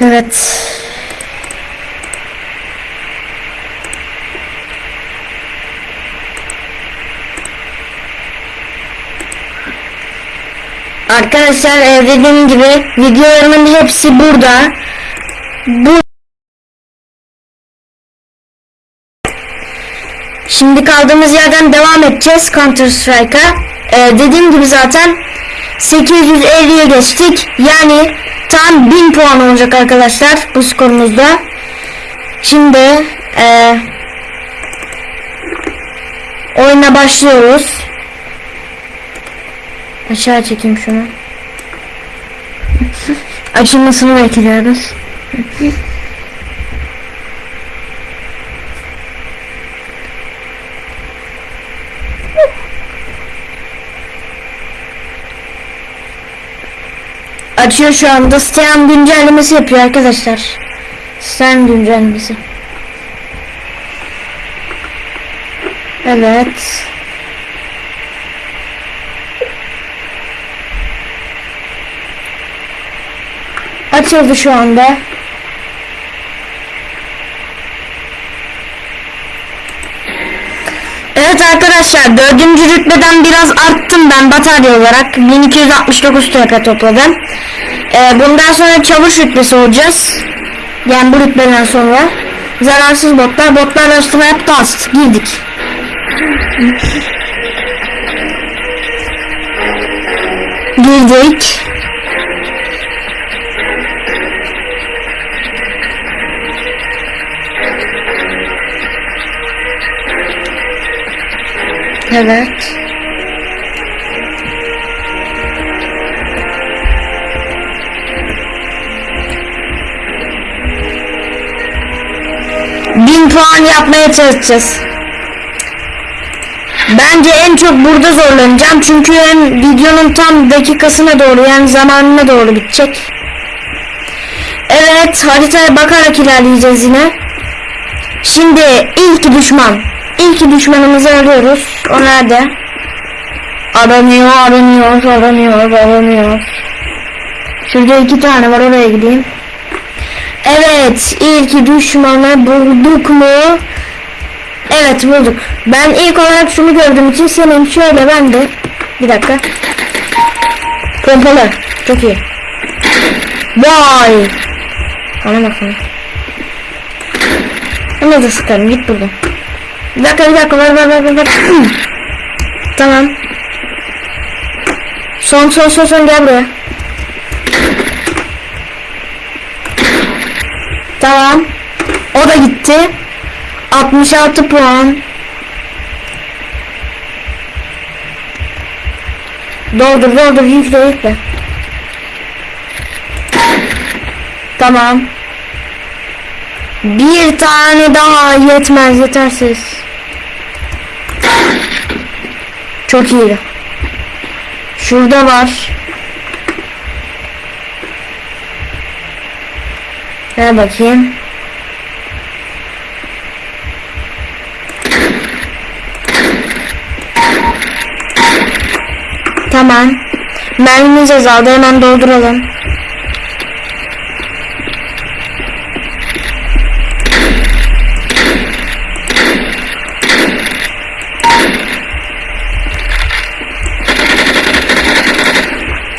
Evet. Arkadaşlar e, dediğim gibi videolarımın hepsi burada. Bu Şimdi kaldığımız yerden devam edeceğiz Counter Strike'a. E, dediğim gibi zaten 850'ye geçtik. Yani tam 1000 puan olacak arkadaşlar bu skorumuzda. Şimdi e, oyuna başlıyoruz. Aşağı çekeyim şunu. Açılmasını bekliyoruz. Açıyor şu anda. Steam güncellemesi yapıyor arkadaşlar. Steam güncellemesi. Evet. Açıldı şu anda. Evet arkadaşlar dördüncü rütbeden biraz arttım ben batarya olarak 1269 TP topladım. Ee, bundan sonra çavuş rütbesi olacağız. Yani bu rütbeden sonra zararsız botlar botlar arasına hep dust girdik. Girdik. Evet. Bin puan yapmaya çalışacağız. Bence en çok burada zorlanacağım çünkü hem videonun tam dakikasına doğru yani zamanına doğru bitecek. Evet haritaya bakarak ilerleyeceğiz yine. Şimdi ilk düşman. İlk düşmanımızı arıyoruz. O nerede? Aranıyor, aranıyor, aranıyor, aranıyor. Şurada iki tane var oraya gideyim. Evet, ilk düşmanı bulduk mu? Evet bulduk. Ben ilk olarak şunu gördüğüm için senin şöyle ben de. Bir dakika. Pompalı. Çok iyi. Vay. Bana bakın. Ama da sıkarım git buradan. Bir dakika bir dakika ver ver ver ver. tamam. Son son son son gel buraya. Tamam. O da gitti. 66 puan. Doldur doldur yükle yükle. Tamam. Bir tane daha yetmez yetersiz. Çok iyi. Şurada var. Ver bakayım. Tamam. Mermimiz azaldı hemen dolduralım.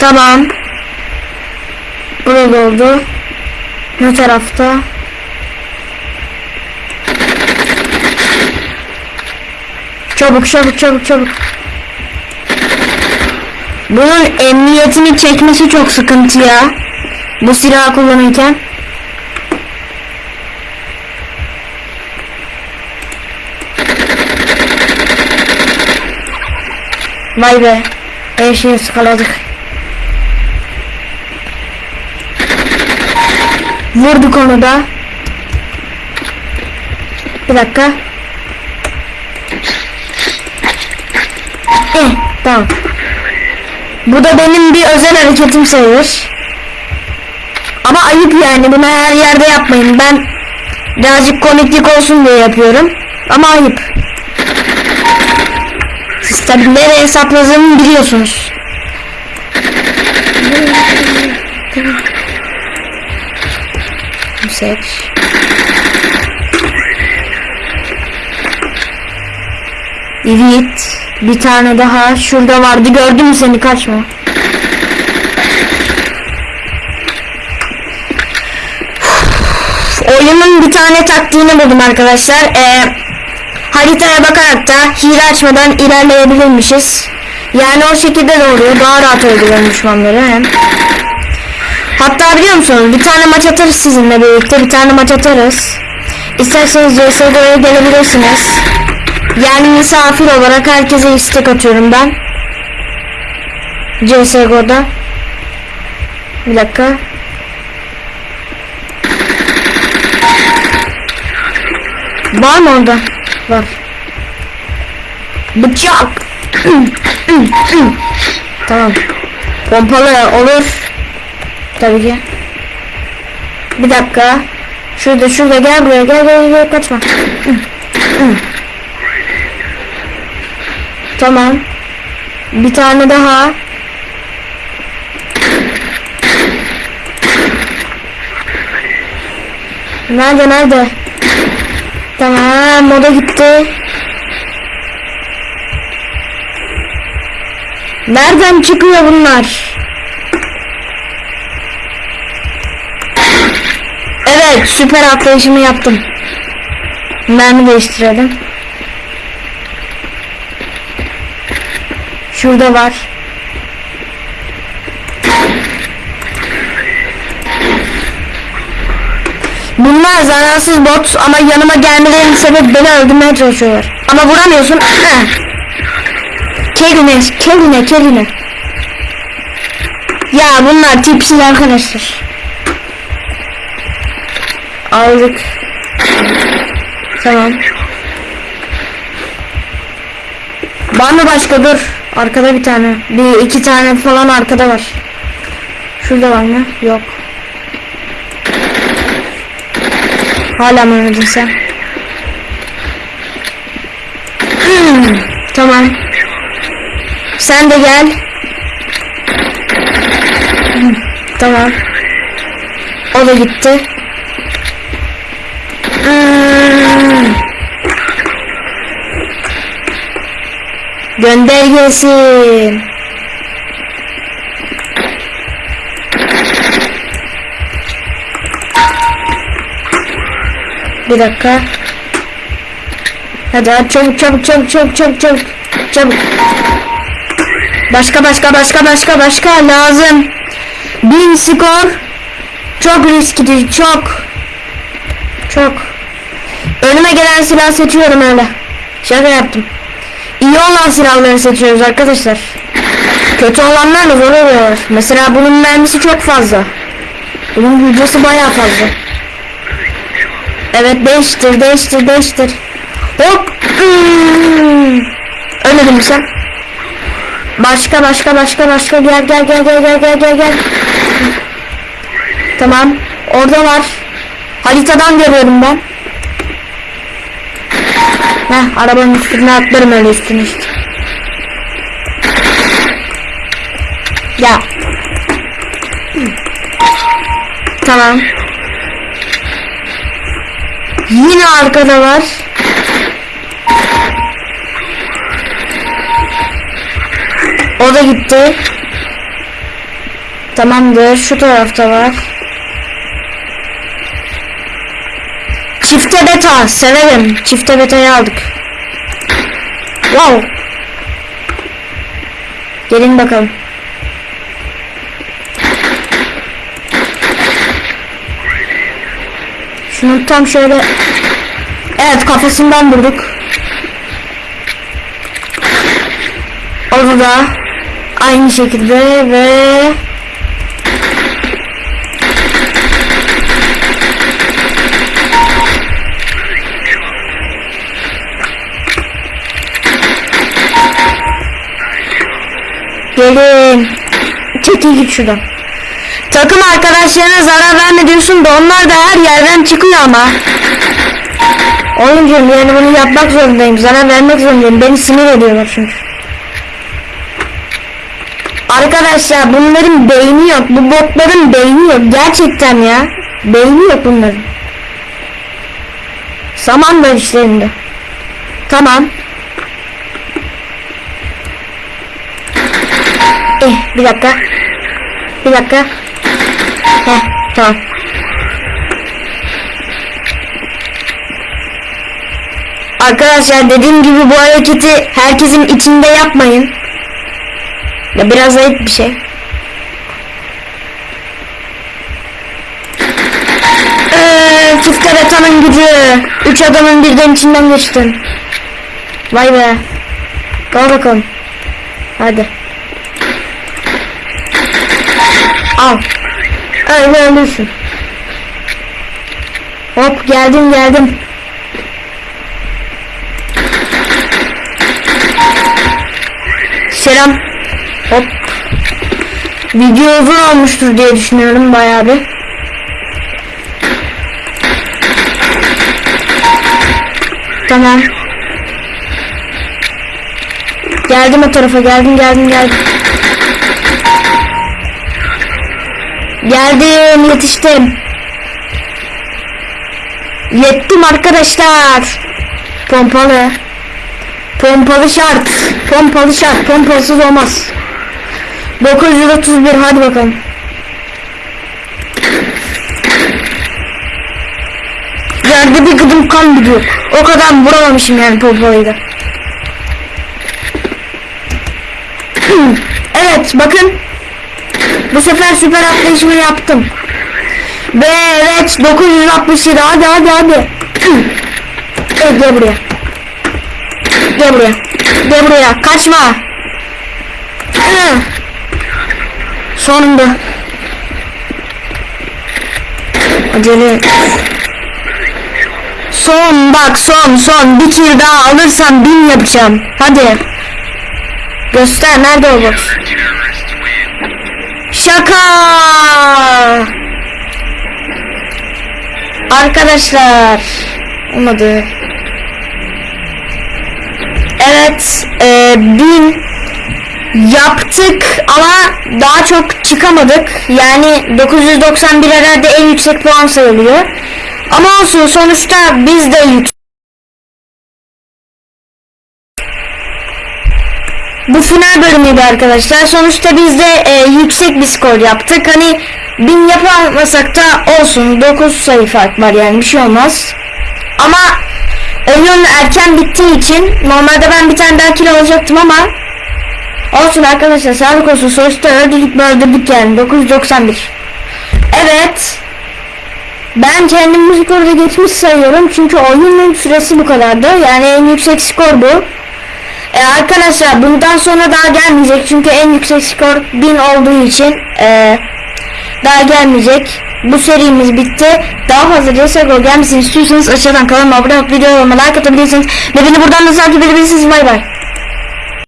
Tamam. Burada oldu. Ne tarafta? Çabuk çabuk çabuk çabuk. Bunun emniyetini çekmesi çok sıkıntı ya. Bu silahı kullanırken. Vay be. Her şeyi ıskaladık. Vurduk onu da. Bir dakika. Eh, tamam. Bu da benim bir özel hareketim sayılır. Ama ayıp yani bunu her yerde yapmayın. Ben birazcık komiklik olsun diye yapıyorum. Ama ayıp. Siz tabi nereye hesapladığımı biliyorsunuz. Seç. Evet. Bir tane daha. Şurada vardı. Gördün mü seni? Kaçma. Oyunun bir tane taktiğini buldum arkadaşlar. Ee, haritaya bakarak da hile açmadan ilerleyebilirmişiz. Yani o şekilde de oluyor. Daha rahat öldürüyorum düşmanları hem. Hatta biliyor musunuz bir tane maç atarız sizinle birlikte. Bir tane maç atarız. İsterseniz CSGO'ya gelebilirsiniz. Yani misafir olarak herkese istek atıyorum ben. CSGO'da. Bir dakika. Var mı orada? Var. Bıçak. tamam. Pompalı olur. Tabii ki. Bir dakika. Şurada şurada gel buraya gel gel gel kaçma. tamam. Bir tane daha. Nerede nerede? Tamam moda gitti. Nereden çıkıyor bunlar? Süper atlayışımı yaptım. Mermi değiştirelim. Şurada var. Bunlar zararsız bot ama yanıma gelmelerinin sebebi beni öldürmeye çalışıyorlar. Ama vuramıyorsun. Keline, keline, keline. Ya bunlar tipsiz arkadaşlar. Aldık. Tamam. Var mı başka dur. Arkada bir tane. Bir iki tane falan arkada var. Şurada var mı? Yok. Hala mı oynadın sen? Hmm, tamam. Sen de gel. Hmm, tamam. O da gitti. Gönder gelsin. Bir dakika. Hadi hadi çabuk çabuk çabuk çabuk çabuk çabuk çabuk. Başka başka başka başka başka lazım. Bin skor. Çok riskli çok. Çok. Önüme gelen silah seçiyorum öyle. Şaka yaptım. İyi olan silahları seçiyoruz arkadaşlar. Kötü olanlar da zor oluyor. Mesela bunun mermisi çok fazla. Bunun hücresi bayağı fazla. Evet değiştir değiştir değiştir. Hop. Hmm. Ölmedin mi sen? Başka başka başka başka gel gel gel gel gel gel gel gel. Tamam. Orada var. Haritadan görüyorum ben. Heh, arabanın üstüne atlarım öyle üstüne işte. Ya. Tamam. Yine arkada var. O da gitti. Tamamdır. Şu tarafta var. Çifte beta. Severim. Çifte betayı aldık. Wow. Gelin bakalım. Şunu tam şöyle Evet kafasından vurduk. Onu da aynı şekilde ve Gelin. Çekil git şuradan. Takım arkadaşlarına zarar verme diyorsun da onlar da her yerden çıkıyor ama. Oyuncuyum yani bunu yapmak zorundayım. Zarar vermek zorundayım. Beni sinir ediyorlar çünkü. Arkadaşlar bunların beyni yok. Bu botların beyni yok. Gerçekten ya. Beyni yok bunların. Saman işlerinde. Tamam. Eh bir dakika. Bir dakika. Heh tamam. Arkadaşlar dediğim gibi bu hareketi herkesin içinde yapmayın. Ya biraz ayıp bir şey. Eee çift gücü. Üç adamın birden içinden geçtin. Vay be. Kal bakalım. Hadi. Al. Öyle ölürsün. Hop geldim geldim. Selam. Hop. Video uzun olmuştur diye düşünüyorum bayağı bir. Tamam. Geldim o tarafa geldim geldim geldim. Geldim yetiştim. Yettim arkadaşlar. Pompalı. Pompalı şart. Pompalı şart. Pompalsız olmaz. 931 hadi bakalım. Yerde bir gıdım kan gidiyor. O kadar vuramamışım yani pompalıyı da. evet bakın. Bu sefer süper atlayışımı yaptım. Ve evet 967 hadi hadi hadi. evet gel buraya. Gel buraya. Gel buraya. Kaçma. Sonunda. Acele. Son bak son son bir kill daha alırsam bin yapacağım. Hadi. Göster nerede o box? Şaka. Arkadaşlar. Olmadı. Evet, e, bin yaptık ama daha çok çıkamadık. Yani 991 herhalde en yüksek puan sayılıyor. Ama olsun sonuçta biz de yüksek. Bu final bölümüydü arkadaşlar. Sonuçta biz de e, yüksek bir skor yaptık. Hani bin yapamasak da olsun. 9 sayı fark var yani bir şey olmaz. Ama oyun erken bittiği için normalde ben bir tane daha kill alacaktım ama olsun arkadaşlar sağlık olsun sonuçta öldürdük öldürdük yani 991 evet ben kendim bu skoru da geçmiş sayıyorum çünkü oyunun süresi bu kadardı yani en yüksek skor bu e, arkadaşlar bundan sonra daha gelmeyecek çünkü en yüksek skor 1000 olduğu için e, daha gelmeyecek. Bu serimiz bitti. Daha fazla CSGO gelmesini istiyorsanız aşağıdan kanalıma abone olup videolarıma like atabilirsiniz. Ve beni buradan da takip edebilirsiniz. Bay bay.